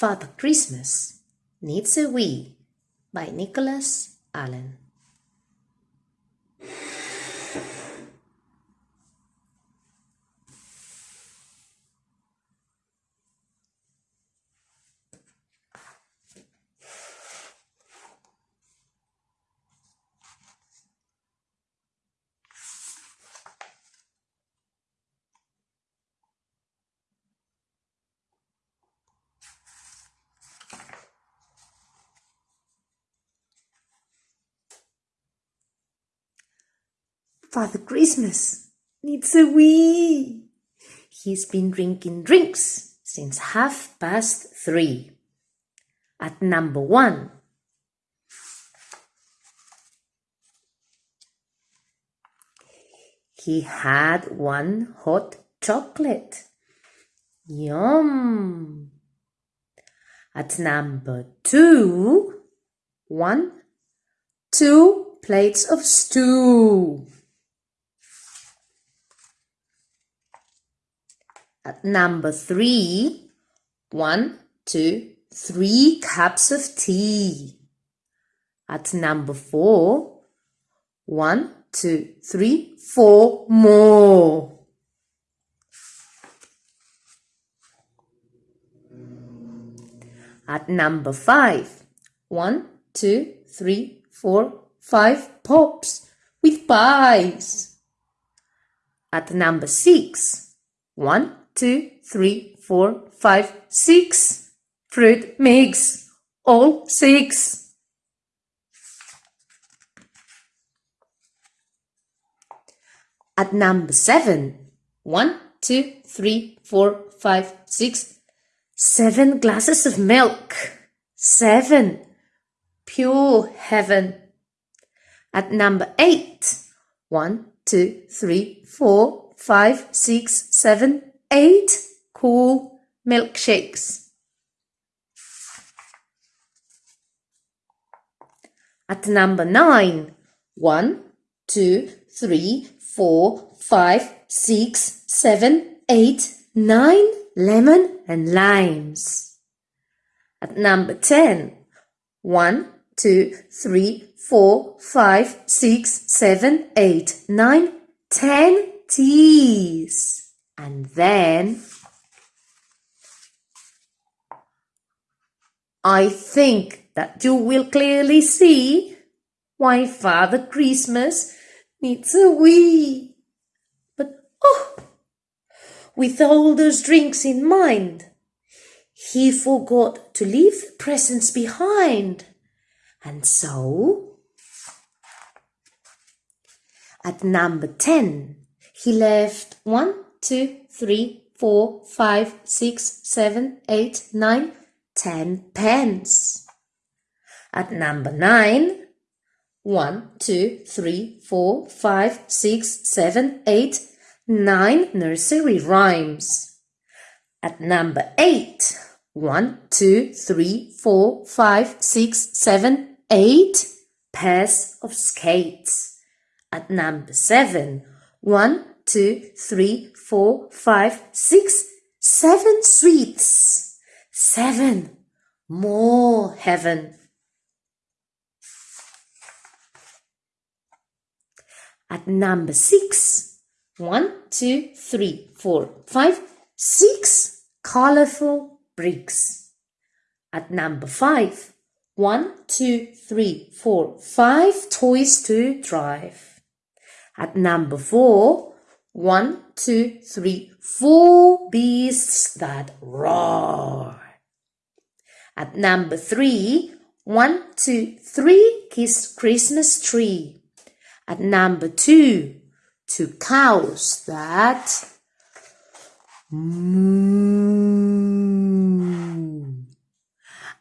Father Christmas Needs a Wee by Nicholas Allan. Father Christmas needs a wee. He's been drinking drinks since half past three. At number one, he had one hot chocolate. Yum. At number two, one, two plates of stew. At number three, one, two, three cups of tea. At number four, one, two, three, four more. At number five, one, two, three, four, five pops with pies. At number six, one, two, three, four, five, six fruit mix. All six. At number seven, one, two, three, four, five, six, seven glasses of milk. Seven. Pure heaven. At number eight, one, two, three, four, five, six, seven, eight cool milkshakes. At number nine, one, two, three, four, five, six, seven, eight, nine lemon and limes. At number ten, one, two, three, four, five, six, seven, eight, nine, ten teas. And then I think that you will clearly see why Father Christmas needs a wee. But oh, with all those drinks in mind, he forgot to leave the presents behind. And so, at number 10, he left one, two, three, four, five, six, seven, eight, nine, ten pence. At number nine, one, two, three, four, five, six, seven, eight, nine nursery rhymes. At number eight, one, two, three, four, five, six, seven, eight pairs of skates. At number seven, one, two, three, four, five, six, seven sweets. Seven. More heaven. At number six, one, two, three, four, five, six colorful bricks. At number five, one, two, three, four, five toys to drive. At number four, one, two, three, four beasts that roar. At number three, one, two, three kiss Christmas tree. At number two, two cows that moo.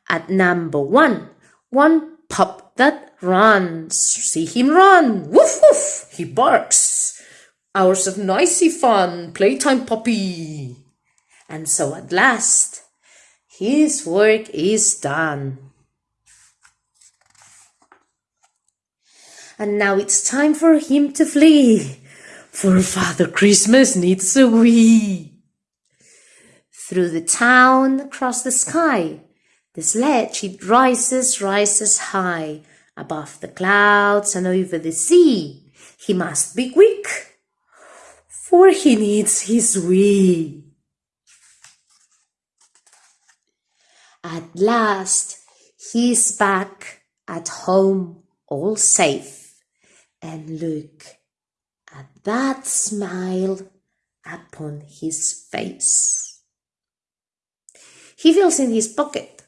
At number one, one pup that runs. See him run. Woof woof. He barks. Hours of noisy fun, playtime puppy. And so at last, his work is done. And now it's time for him to flee, for Father Christmas needs a wee. Through the town, across the sky, The sledge it rises, rises high above the clouds and over the sea. He must be quick, for he needs his wee. At last he's back at home all safe. And look at that smile upon his face. He feels in his pocket.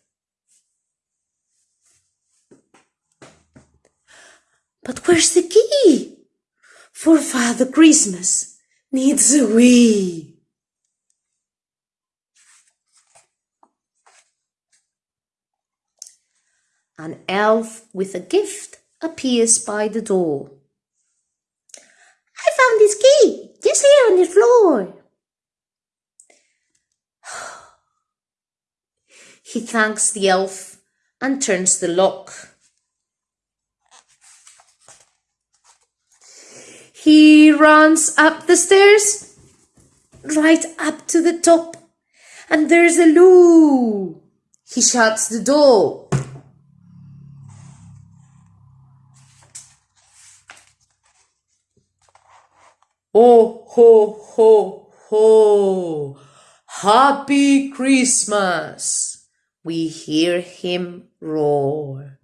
But where's the key? For Father Christmas needs a wee. An elf with a gift appears by the door. I found this key just here on the floor. he thanks the elf and turns the lock. He runs up the stairs, right up to the top, and there's a loo. He shuts the door. Oh, ho, ho, ho. Happy Christmas. We hear him roar.